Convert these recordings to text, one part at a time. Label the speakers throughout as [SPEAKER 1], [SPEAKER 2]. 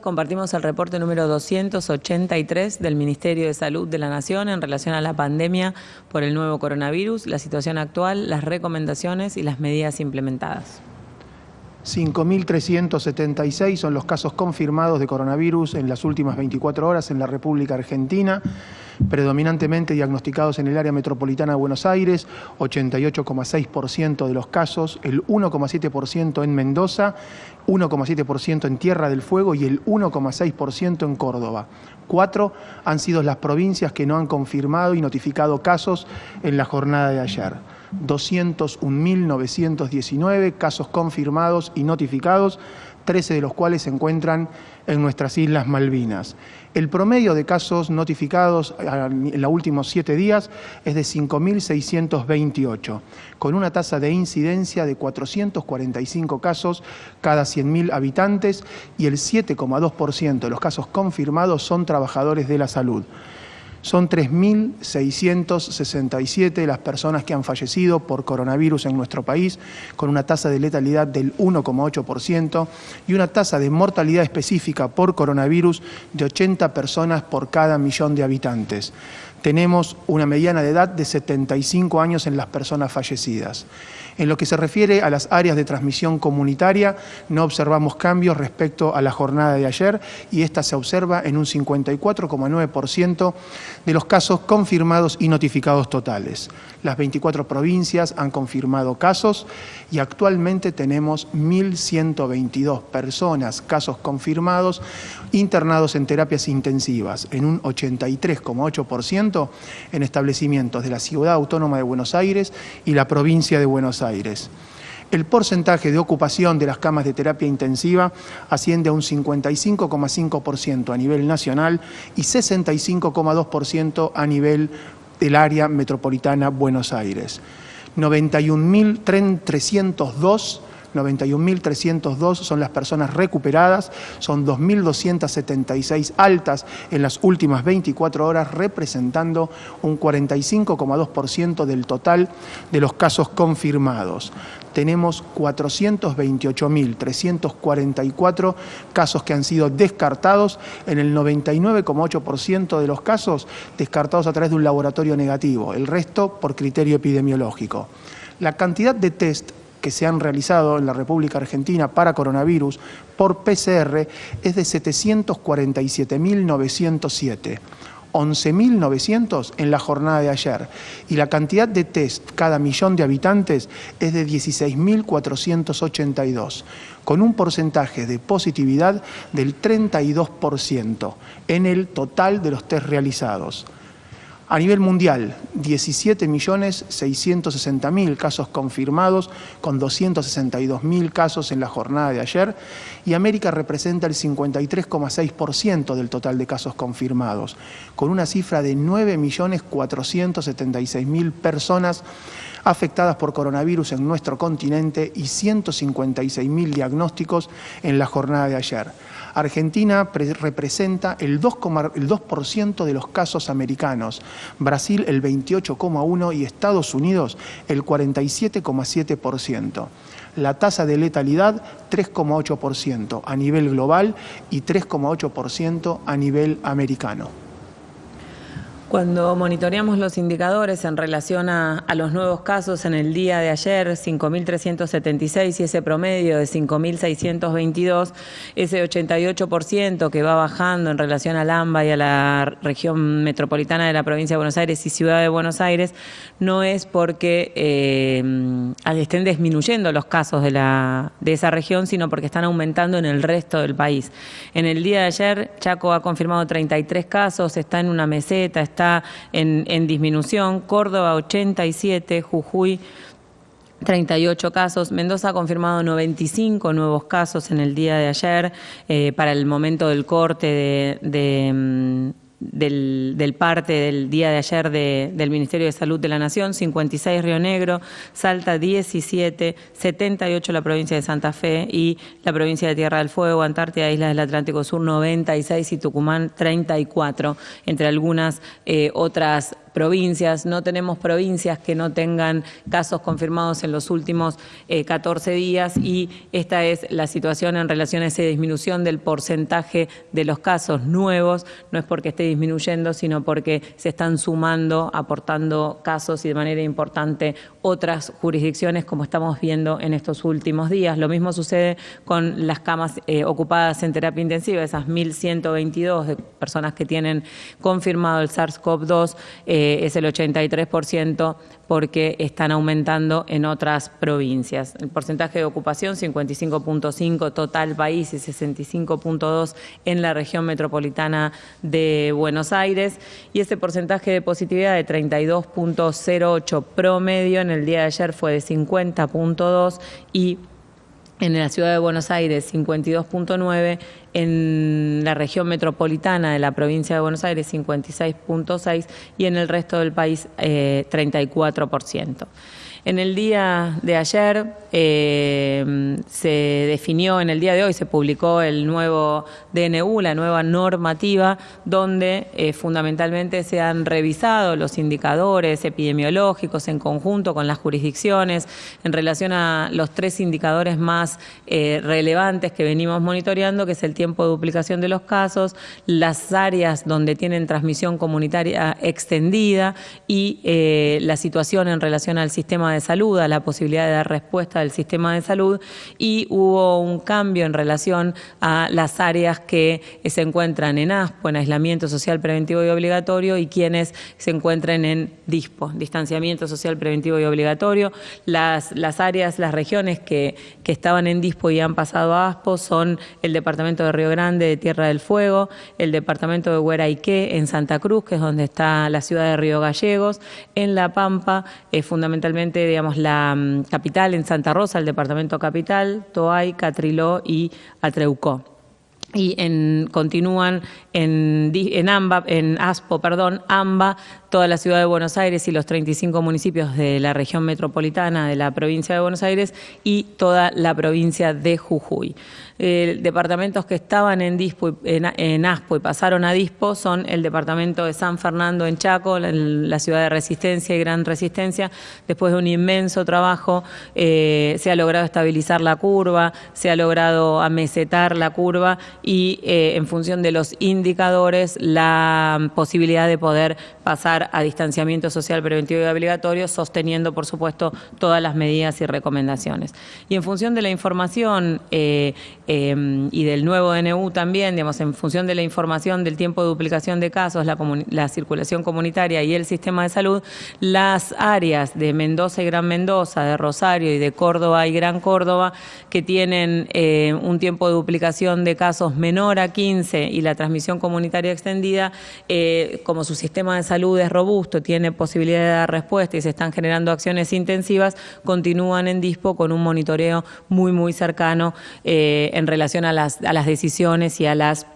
[SPEAKER 1] Compartimos el reporte número 283 del Ministerio de Salud de la Nación en relación a la pandemia por el nuevo coronavirus, la situación actual, las recomendaciones y las medidas implementadas.
[SPEAKER 2] 5.376 son los casos confirmados de coronavirus en las últimas 24 horas en la República Argentina, predominantemente diagnosticados en el área metropolitana de Buenos Aires, 88,6% de los casos, el 1,7% en Mendoza, 1,7% en Tierra del Fuego y el 1,6% en Córdoba. Cuatro han sido las provincias que no han confirmado y notificado casos en la jornada de ayer. 201.919 casos confirmados y notificados, 13 de los cuales se encuentran en nuestras Islas Malvinas. El promedio de casos notificados en los últimos siete días es de 5.628, con una tasa de incidencia de 445 casos cada 100.000 habitantes y el 7,2% de los casos confirmados son trabajadores de la salud. Son 3.667 las personas que han fallecido por coronavirus en nuestro país, con una tasa de letalidad del 1,8% y una tasa de mortalidad específica por coronavirus de 80 personas por cada millón de habitantes. Tenemos una mediana de edad de 75 años en las personas fallecidas. En lo que se refiere a las áreas de transmisión comunitaria, no observamos cambios respecto a la jornada de ayer y esta se observa en un 54,9% de los casos confirmados y notificados totales. Las 24 provincias han confirmado casos y actualmente tenemos 1.122 personas, casos confirmados, internados en terapias intensivas, en un 83,8% en establecimientos de la Ciudad Autónoma de Buenos Aires y la provincia de Buenos Aires. El porcentaje de ocupación de las camas de terapia intensiva asciende a un 55,5% a nivel nacional y 65,2% a nivel del área metropolitana Buenos Aires. 91.302 91.302 son las personas recuperadas, son 2.276 altas en las últimas 24 horas, representando un 45,2% del total de los casos confirmados. Tenemos 428.344 casos que han sido descartados, en el 99,8% de los casos descartados a través de un laboratorio negativo, el resto por criterio epidemiológico. La cantidad de test que se han realizado en la República Argentina para coronavirus por PCR es de 747.907. 11.900 en la jornada de ayer y la cantidad de test cada millón de habitantes es de 16.482, con un porcentaje de positividad del 32% en el total de los test realizados. A nivel mundial, 17.660.000 casos confirmados, con 262.000 casos en la jornada de ayer, y América representa el 53,6% del total de casos confirmados, con una cifra de 9.476.000 personas afectadas por coronavirus en nuestro continente y 156.000 diagnósticos en la jornada de ayer. Argentina representa el 2%, de los casos americanos, Brasil el 28,1% y Estados Unidos el 47,7%. La tasa de letalidad 3,8% a nivel global y 3,8% a nivel americano.
[SPEAKER 1] Cuando monitoreamos los indicadores en relación a, los nuevos casos en el día de ayer, 5.376 y ese promedio de 5.622, ese 88% que va bajando en relación al AMBA y a la región metropolitana de la provincia de Buenos Aires y Ciudad de Buenos Aires, no es porque eh, estén disminuyendo los casos de, la, de esa región, sino porque están aumentando en el resto del país. En el día de ayer, Chaco ha confirmado 33 casos, está en una meseta, está en, disminución, Córdoba 87, Jujuy 38 casos. Mendoza ha confirmado 95 nuevos casos en el día de ayer eh, para el momento del corte de, mm, del, parte del día de ayer del Ministerio de Salud de la Nación, 56 Río Negro, Salta 17, 78 la provincia de Santa Fe y la provincia de Tierra del Fuego, Antártida, Islas del Atlántico Sur 96 y Tucumán 34, entre algunas eh, otras provincias. No tenemos provincias que no tengan casos confirmados en los últimos 14 días y esta es la situación en relación a esa disminución del porcentaje de los casos nuevos. No es porque esté disminuyendo, sino porque se están sumando, aportando casos y de manera importante otras jurisdicciones como estamos viendo en estos últimos días. Lo mismo sucede con las camas eh, ocupadas en terapia intensiva, esas 1.122 de personas que tienen confirmado el SARS-CoV-2, eh, es el 83% porque están aumentando en otras provincias. El porcentaje de ocupación 55.5 total país y 65.2 en la región metropolitana de Buenos Aires y ese porcentaje de positividad de 32.08 promedio en el día de ayer fue de 50.2 y en la ciudad de Buenos Aires 52.9, en la región metropolitana de la provincia de Buenos Aires 56.6 y en el resto del país 34%. Eh, en el día de ayer eh, se definió, en el día de hoy se publicó el nuevo DNU, la nueva normativa, donde eh, fundamentalmente se han revisado los indicadores epidemiológicos en conjunto con las jurisdicciones en relación a los tres indicadores más eh, relevantes que venimos monitoreando, que es el tiempo de duplicación de los casos, las áreas donde tienen transmisión comunitaria extendida y la situación en relación al sistema de salud, a la posibilidad de dar respuesta del sistema de salud y hubo un cambio en relación a las áreas que se encuentran en ASPO, en aislamiento social preventivo y obligatorio, y quienes se encuentran en DISPO, distanciamiento social preventivo y obligatorio. Las, las áreas, las regiones que, que estaban en DISPO y han pasado a ASPO son el departamento de Río Grande de Tierra del Fuego, el departamento de Hueraique en Santa Cruz, que es donde está la ciudad de Río Gallegos, en La Pampa, eh, fundamentalmente digamos, la mm, capital en Santa Rosa, el departamento capital, Toay, Catriló y Atreucó. Y en, continúan en, en, AMBA, en ASPO, perdón, AMBA, toda la ciudad de Buenos Aires y los 35 municipios de la región metropolitana de la provincia de Buenos Aires y toda la provincia de Jujuy. Eh, departamentos que estaban en, Dispo, en, ASPO y pasaron a Dispo son el departamento de San Fernando en Chaco, la, ciudad de Resistencia y Gran Resistencia. Después de un inmenso trabajo eh, se ha logrado estabilizar la curva, se ha logrado amesetar la curva y eh, en función de los indicadores la posibilidad de poder pasar a distanciamiento social preventivo y obligatorio, sosteniendo, por supuesto, todas las medidas y recomendaciones. Y en función de la información eh, em, y del nuevo DNU también, digamos, en función de la información del tiempo de duplicación de casos, la, la circulación comunitaria y el sistema de salud, las áreas de Mendoza y Gran Mendoza, de Rosario y de Córdoba y Gran Córdoba, que tienen eh, un tiempo de duplicación de casos menor a 15 y la transmisión comunitaria extendida, eh, como su sistema de salud es robusto, tiene posibilidad de dar respuesta y se están generando acciones intensivas, continúan en DISPO con un monitoreo muy, muy cercano eh, en relación a las, a las decisiones y a las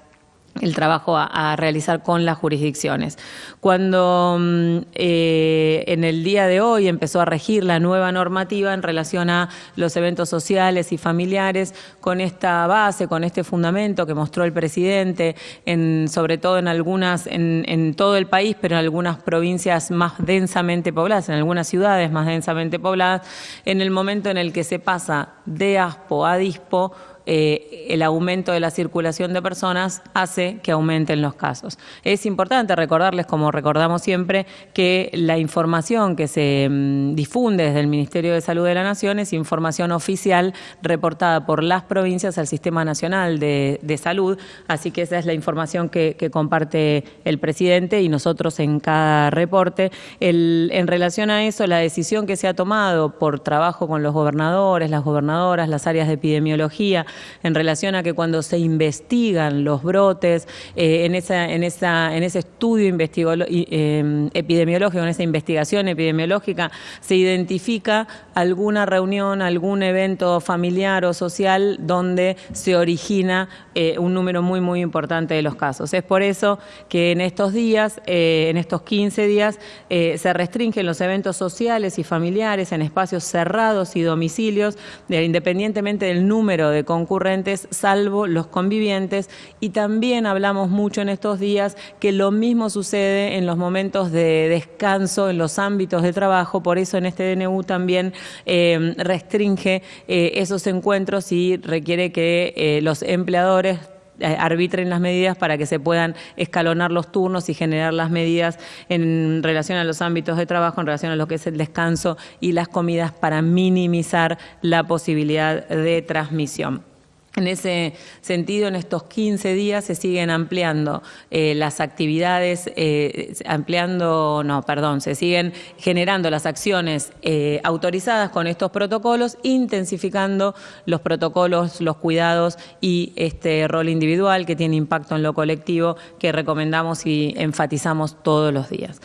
[SPEAKER 1] el trabajo a, realizar con las jurisdicciones. Cuando mm, eh, en el día de hoy empezó a regir la nueva normativa en relación a los eventos sociales y familiares, con esta base, con este fundamento que mostró el presidente, en, sobre todo en algunas, en, en todo el país, pero en algunas provincias más densamente pobladas, en algunas ciudades más densamente pobladas, en el momento en el que se pasa de ASPO a DISPO, eh, el aumento de la circulación de personas hace que aumenten los casos. Es importante recordarles, como recordamos siempre, que la información que se mm, difunde desde el Ministerio de Salud de la Nación es información oficial reportada por las provincias al Sistema Nacional de, Salud, así que esa es la información que, comparte el presidente y nosotros en cada reporte. en relación a eso, la decisión que se ha tomado por trabajo con los gobernadores, las gobernadoras, las áreas de epidemiología, en relación a que cuando se investigan los brotes, eh, en, ese estudio eh, epidemiológico, en esa investigación epidemiológica, se identifica alguna reunión, algún evento familiar o social donde se origina eh, un número muy, muy importante de los casos. Es por eso que en estos días, en estos 15 días, se restringen los eventos sociales y familiares en espacios cerrados y domicilios, independientemente del número de congresos concurrentes, salvo los convivientes. Y también hablamos mucho en estos días que lo mismo sucede en los momentos de descanso, en los ámbitos de trabajo, por eso en este DNU también eh, restringe eh, esos encuentros y requiere que eh, los empleadores arbitren las medidas para que se puedan escalonar los turnos y generar las medidas en relación a los ámbitos de trabajo, en relación a lo que es el descanso y las comidas para minimizar la posibilidad de transmisión. En ese sentido, en estos 15 días se siguen ampliando eh, las actividades, eh, ampliando, no, perdón, se siguen generando las acciones eh, autorizadas con estos protocolos, intensificando los protocolos, los cuidados y este rol individual que tiene impacto en lo colectivo que recomendamos y enfatizamos todos los días.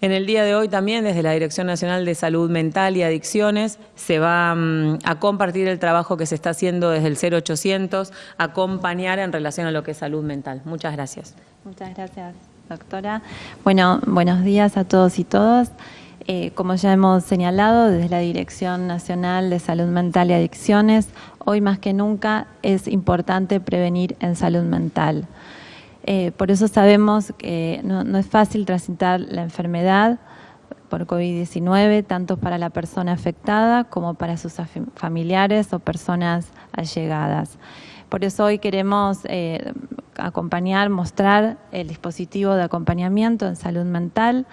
[SPEAKER 1] En el día de hoy también desde la Dirección Nacional de Salud Mental y Adicciones se va mm, a compartir el trabajo que se está haciendo desde el 0800, acompañar en relación a lo que es salud mental. Muchas gracias.
[SPEAKER 3] Muchas gracias, doctora. Bueno, buenos días a todos y todas. Eh, como ya hemos señalado, desde la Dirección Nacional de Salud Mental y Adicciones, hoy más que nunca es importante prevenir en salud mental. Eh, por eso sabemos que no, es fácil transitar la enfermedad por COVID-19, tanto para la persona afectada como para sus familiares o personas allegadas. Por eso hoy queremos eh, acompañar, mostrar el dispositivo de acompañamiento en salud mental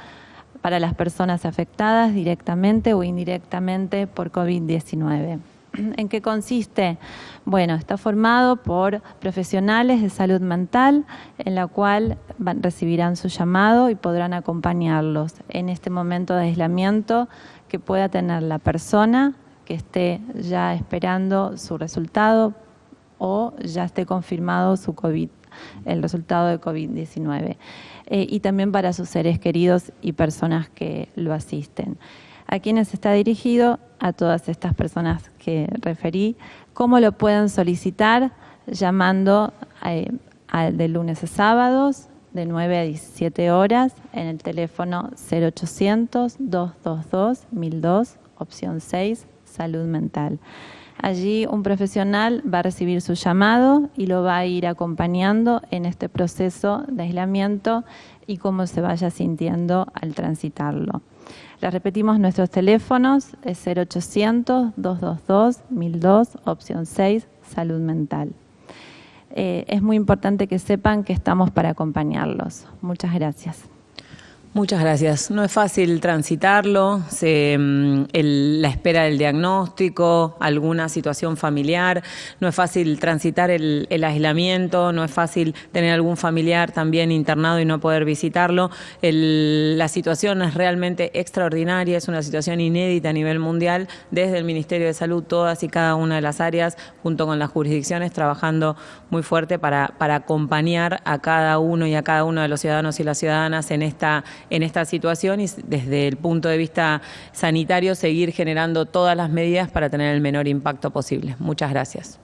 [SPEAKER 3] para las personas afectadas directamente o indirectamente por COVID-19. ¿En qué consiste? Bueno, está formado por profesionales de salud mental, en la cual recibirán su llamado y podrán acompañarlos en este momento de aislamiento que pueda tener la persona que esté ya esperando su resultado o ya esté confirmado su COVID, el resultado de COVID-19. Eh, y también para sus seres queridos y personas que lo asisten. ¿A quiénes está dirigido? A todas estas personas que referí. ¿Cómo lo pueden solicitar? Llamando eh, de lunes a sábados, de 9 a 17 horas, en el teléfono 0800-222-1002, opción 6, salud mental. Allí un profesional va a recibir su llamado y lo va a ir acompañando en este proceso de aislamiento y cómo se vaya sintiendo al transitarlo. Les repetimos nuestros teléfonos, es 0800-222-1002, opción 6, salud mental. Eh, es muy importante que sepan que estamos para acompañarlos. Muchas gracias.
[SPEAKER 1] Muchas gracias. No es fácil transitarlo, mm, la espera del diagnóstico, alguna situación familiar, no es fácil transitar el, aislamiento, no es fácil tener algún familiar también internado y no poder visitarlo. la situación es realmente extraordinaria, es una situación inédita a nivel mundial, desde el Ministerio de Salud, todas y cada una de las áreas, junto con las jurisdicciones, trabajando muy fuerte para, para acompañar a cada uno y a cada uno de los ciudadanos y las ciudadanas en esta en esta situación y desde el punto de vista sanitario seguir generando todas las medidas para tener el menor impacto posible. Muchas gracias.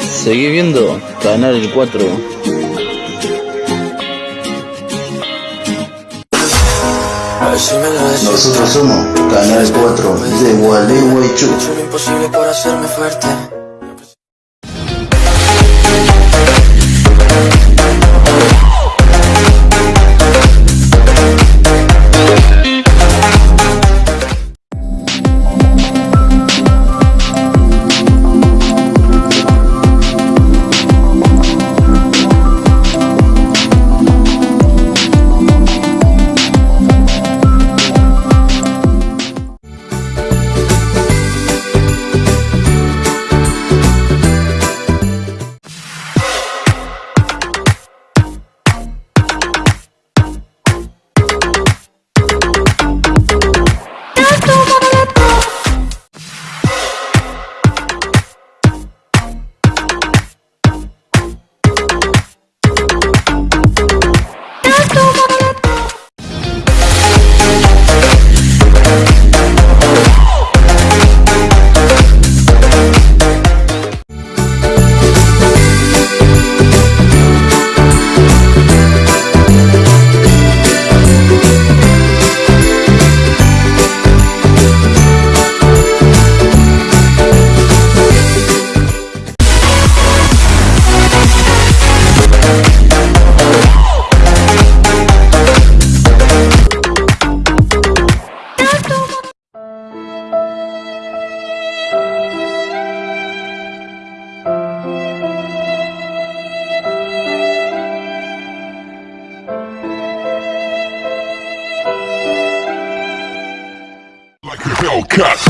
[SPEAKER 4] Seguí viendo Canal 4. Nosotros somos Canal 4 de Gualeguaychú. imposible por hacerme fuerte.
[SPEAKER 5] Cut.